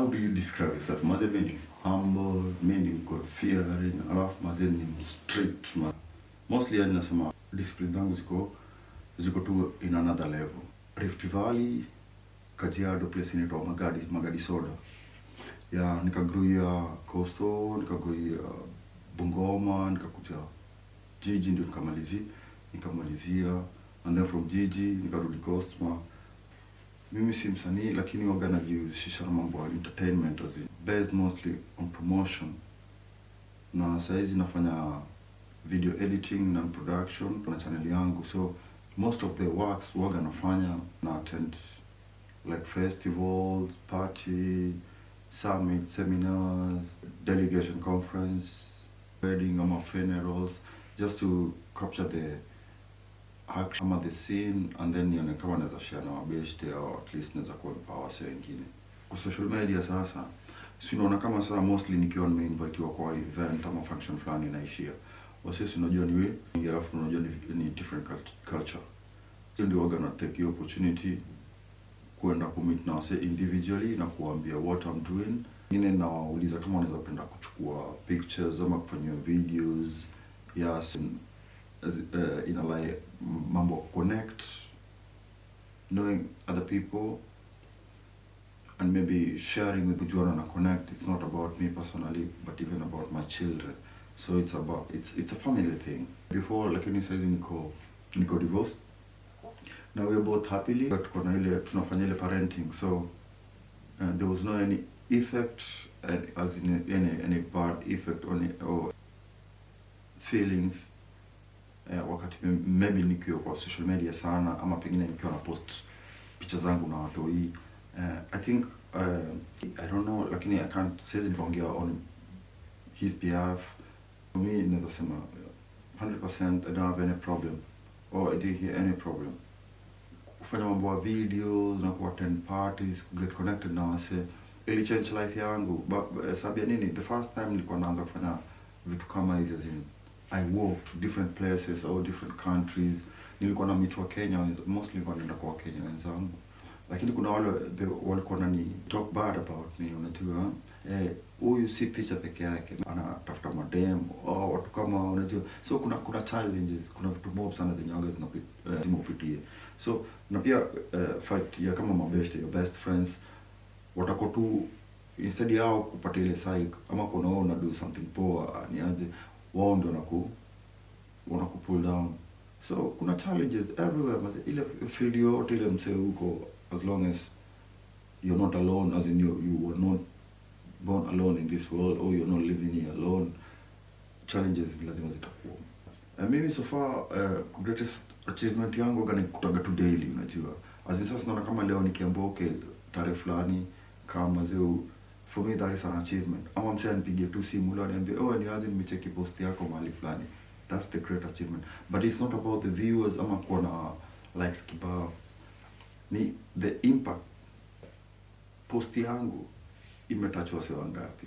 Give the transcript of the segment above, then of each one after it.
how do you describe yourself? Maze ni humble mi god fearing alafu maze ni strict ma. Mostly yani nasema discipline zangu ziko ziko tu in another level. Rift valley kajiado place inaitwa magadi magadi soda. Ya nikagruia coastal nikagruia bungoma nikakuja jiji ndio nikamalizia nikamalizia and then from jiji nikarudi costma mimi si msanii lakini waga najihusisha na mambo ya entertainment as in, based mostly on promotion. Na sahizi nafanya video editing na production na channel yangu. So most of the works waga nafanya na attend like festivals party summit seminars delegation conference wedding ama funerals just to capture the action ama the scene and then nione kama naweza share na mabeshte au at least naweza kuempower wase wengine. Kwa social media sasa si unaona kama sasa mostly nikiwa nimeinvitiwa kwa event ama function fulani inaishia. Wase si unajua ni we alafu unajua ni, ni different culture. Hiyo ndio waga na take hiyo opportunity kuenda kumit na wase individually na kuambia what I'm doing. Ngine nawauliza kama wanaweza penda kuchukua pictures ama kufanyia videos yes uh, ina like mambo connect knowing other people and maybe sharing with kujuana na connect it's not about me personally but even about my children. So it's about it's it's a family thing. Before lakini saizi niko niko divorced. Na we are both happily but tuko na ile tunafanya ile parenting. So uh, there was no any effect uh, as in any any bad effect on or feelings wakati maybe nikiwa kwa social media sana ama pengine nikiwa na post picha zangu na watoi uh, i think uh, i don't know lakini i can't siwezi nikaongea on his behalf. For me naweza sema 100% i don't have any problem or i didn't hear any problem. Kufanya mambo ya videos na kuattend parties kuget connected na wase ili change life yangu. Ba- sababu ya nini? The first time nilikuwa naanza kufanya vitu kama hizi in i walked to different places or different countries. Nilikuwa na mitu wa kenya mostly nilikuwa naenda kwa wakenya wenzangu. Lakini kuna wale walikuwa nani talk bad about me unajua? Eh, huyu si picha peke yake anatafuta madem oh, watu kama unajua? So kuna kuna challenges kuna vitu mob sana zenye waga zinapitia upitie so na pia uh, fight ya kama mabeste your best friends watako tu instead yao kupata ile psych ama kuna wao na do something poa ni aje wao ndio wanaku wanaku pull down. So kuna challenges everywhere. Maze, ile field yote ile msee huko as long as you're not alone as in you, you were not born alone in this world or you're not living here alone challenges lazima zitakuwa. Uh, mimi so far uh, greatest achievement yangu gani kutaga tu daily unajua. As in sasa naona kama leo nikiambia okay tarehe fulani kama zeu for me that is an achievement. Ama msee to tu simu and aniambie oh ni aje nimecheki post yako mahali fulani. That's the great achievement. But it's not about the viewers ama kuwa na likes kibao. Ni the impact. Post yangu imetouch wase wangapi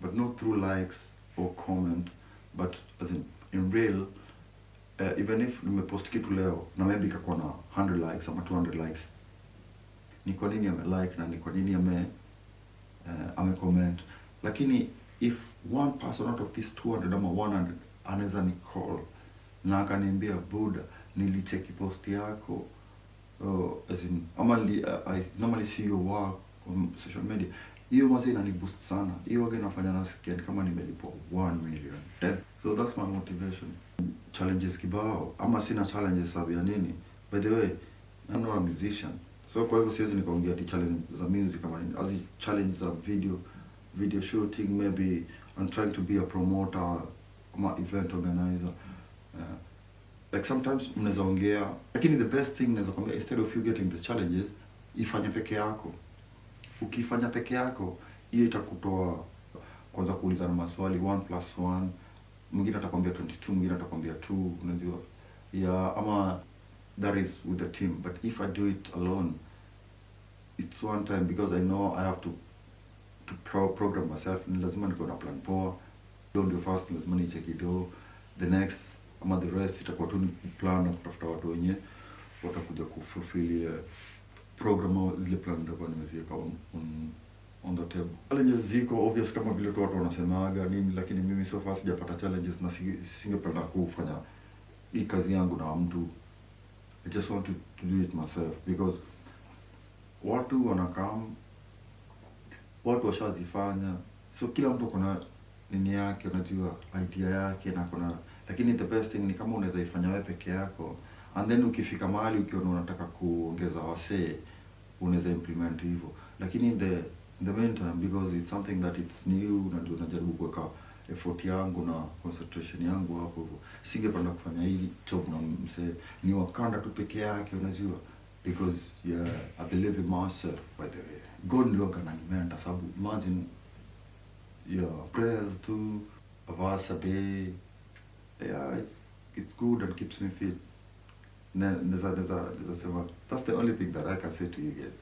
but not through likes or comment but as in, in real uh, even if nimepost kitu leo na maybe ikakuwa na 100 likes ama 200 likes. Ni kwa nini ame like na ni kwa nini ame uh, ame comment lakini if one person out of this 200 ama 100 anaweza ni call na akaniambia buda nilicheki post yako uh, as in, ama li, uh, I normally see your work on social media. Hiyo mazi inani boost sana. Hiyo waga inafanya nasikia kama nimelipwa 1 million. Death so that's my motivation. Challenges kibao. Ama sina challenges sababu ya nini? By the way I'm not a musician so kwa hivyo siwezi nikaongea ti challenge za music kama nini. As challenge za video video shooting maybe I'm trying to be a promoter ama event organizer. Uh, like sometimes mnaweza ongea lakini the best thing naweza kuambia instead of you getting the challenges ifanye peke yako. Ukifanya peke yako hiyo itakutoa kwanza kuulizana maswali 1 plus 1 mwingine atakwambia 22 mwingine atakwambia 2 unajua. Yeah ama that is with the team. But if i do it alone it's one time because i know i have to to pro program myself ni lazima niko na plan poa do ndio first lazima nicheki do the next ama the rest itakuwa tu ni plan na kutafuta watu wenye watakuja kufulfill uh, program au zile plan ndio nimeziweka on, on, on the table. Challenges ziko obvious kama vile tu watu wanasemaga nini, lakini mimi so far sijapata challenges na si- singependa kufanya hii kazi yangu na mtu. I just want to, to do it myself because watu wanakam, watu washazifanya, so kila mtu kuna nini yake, unajua idea yake na kuna, lakini the best thing ni kama unaweza ifanya wewe peke yako. And then ukifika mahali ukiona unataka kuongeza wasee unaweza implement hivyo, lakini in the in the meantime because it's something that it's new na ndio najaribu kuweka effort yangu na concentration yangu hapo hivyo, singependa kufanya hii job na msee. Ni wakanda tu peke yake, unajua because yeah, I believe in myself by the way. God ndio kananimenda sababu imagine yeah, prayers to a verse a day yeah, it's it's good and keeps me fit. Ne- Neza neza neza sema that's the only thing that I can say to you guys.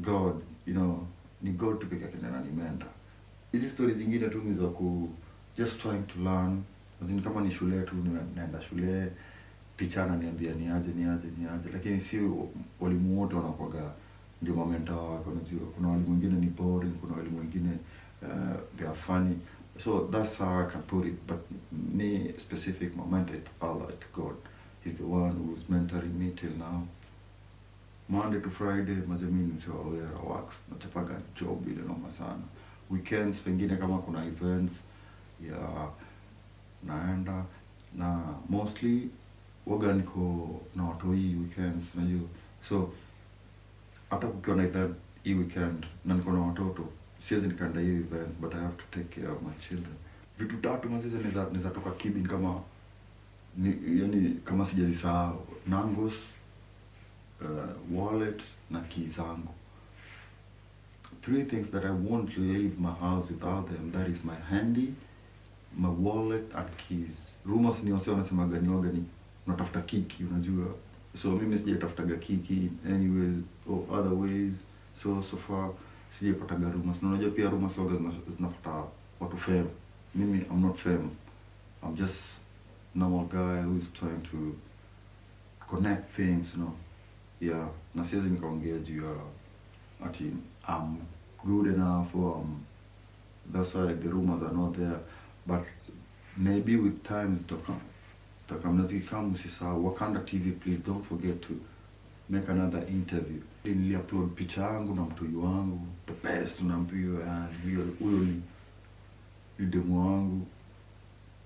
God, you know, ni God tu peke yake ndiye ananimenta. Hizi stories zingine tu ni za ku just trying to learn. Kama ni shule tu naenda shule teacher ananiambia ni aje ni aje ni aje, lakini si walimu wote wanakuwaga ndio mamenta wako. Unajua, kuna walimu wengine ni boring, kuna walimu wengine uh, they are funny. So that's how I can put it. But me specific moment, it's Allah, it's God. He's the one who's mentoring me till now. Monday to Friday mazemini msio aware works nachapaga job ile noma sana. Weekends pengine kama kuna events ya naenda na mostly waga niko na watoi weekends unajua. So hata kukiwa na event hii weekend na niko na watoto siwezi nikaenda hiyo event but I have to take care of my children. Vitu tatu mazizi naweza toka kibin kama ni, yani kama sijazisahau. Nangos uh, wallet na key zangu. Three things that I won't leave my house without them that is my handy my wallet and keys. Rumors ni wase wanasemaga ni waga ni unatafuta kiki unajua. So mimi sijatafutaga kiki anyways or other ways. So so far sijapataga rumors. Na unajua pia rumors waga zina- zinafuata watu fame. Mimi I'm not fame. I'm just normal guy who is trying to connect things you know. Yeah. Na siwezi nikaongea juu ya ati I'm good enough or um, that's why the rumors are not there. But maybe with time zitakam zitakam na zikikam usisahau Wakanda TV please don't forget to make another interview. Niliupload picha yangu na mtoi wangu the best unaambiwa huyo huyo ni ni demu wangu.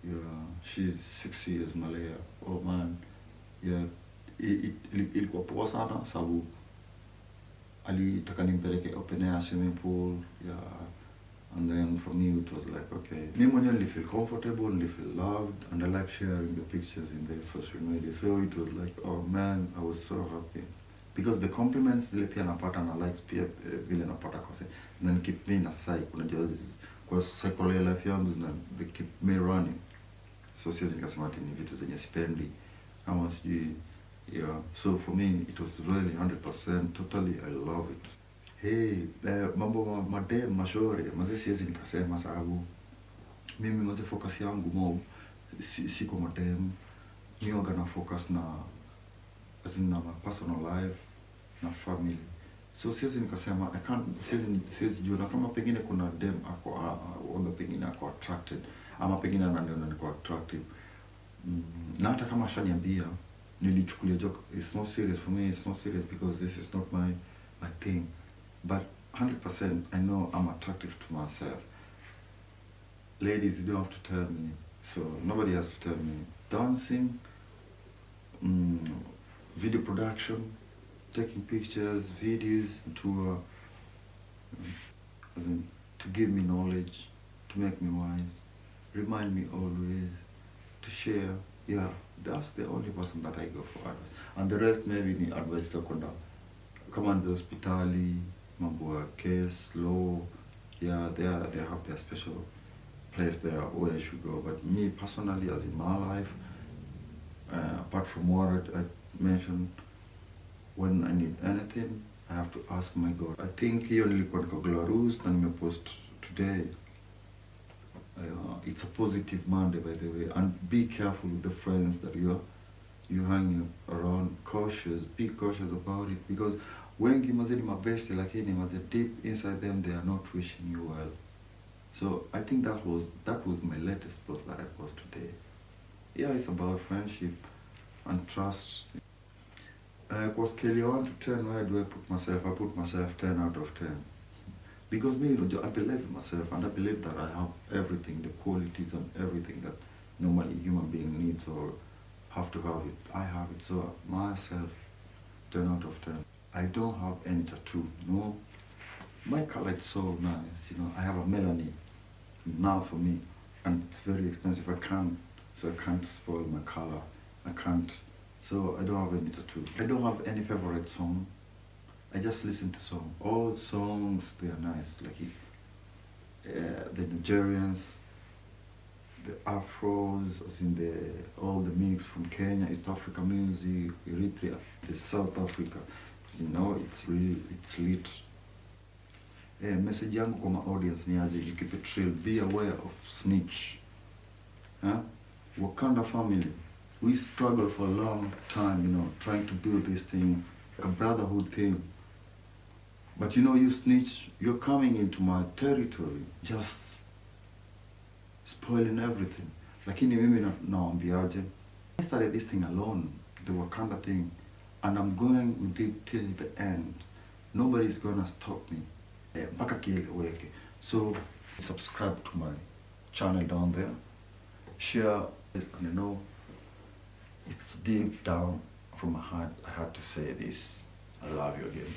Yeah she's six years Malaya. Oh man. Yeah ilikuwa poa sana sababu alitaka nimpeleke open air swimming pool yeah and then for me it was like okay mi mwenyewe nilifeel comfortable nilifeel loved and I like sharing the pictures in the social media. So it was like oh man I was so happy. Because the compliments zile pia napata na likes pia eh, vile napata kwa se- zina keep me na a unajua because kwa cycle ya life yangu zina they keep me running. So siwezi nikasema ati ni vitu zenye spendi ama sijui yeah. So for me it was really 100% totally I love it hey eh, mambo ma- madem mashore maze siwezi nikasema sababu. Mimi mazee focus yangu mo si, si kwa madem mi waga na focus na na my personal life na family. So siwezi nikasema I can't siwezi siwezi jua. Na kama pengine kuna dem ako a- a- waga pengine ako attracted ama pengine ananiona niko attractive. Mm, na hata kama ashaniambia nilichukulia joke it's not serious for me it's not serious because this is not my my thing but 100% I know I'm attractive to myself. Ladies you don't have to tell me. So nobody has to tell me. Dancing mm, video production taking pictures videos as in, to give me knowledge to make me wise remind me always to share. Yeah that's the only person that I go for advice. And the rest maybe ni advice za kwenda kama ni hospitali mambo case law yeah they, are, they have their special place there where I should go. But me personally as in my life uh, apart from what I, mentioned when I need anything I have to ask my God. I think hiyo nilikuwa niko Glarus na nimepost today. Uh, it's a positive Monday by the way. And be careful with the friends that you are you hanging around cautious be cautious about it because wengi mazee ni mabesti lakini mazee deep inside them they are not wishing you well. So i think that was that was my latest post that i post today. Yeah it's about friendship and trust. Uh, kwa scale ya 1 to 10 where do i put myself i put myself 10 out of 10 because me i believe in myself and i believe that i have everything the qualities and everything that normally human being needs or have to have it. I have it. So myself 10 out of 10 i don't have any tattoo no. My color is so nice you know i have a melanin now for me and it's very expensive. I can't so i can't spoil my color. I can't so i don't have any tattoo i don't have any favorite song. I just listen to song. All songs they are nice like uh, the nigerians the afros as in the all the mix from kenya east africa music eritrea the south africa you know it's really it's lit. Eh, message yangu kwa ma audience ni aje? You keep it real. Be aware of snitch. Huh? wakanda family we struggle for a long time you know trying to build this thing like a brotherhood thing. But you know you snitch you're coming into my territory just spoiling everything. Lakini mimi na- nawaambiaje? I started this thing alone the wakanda thing and i'm going with it till the end. Nobody's gonna stop me. Eh, so subscribe to my channel down there. Share this and you know it's deep down from my heart i had to say this. I love you again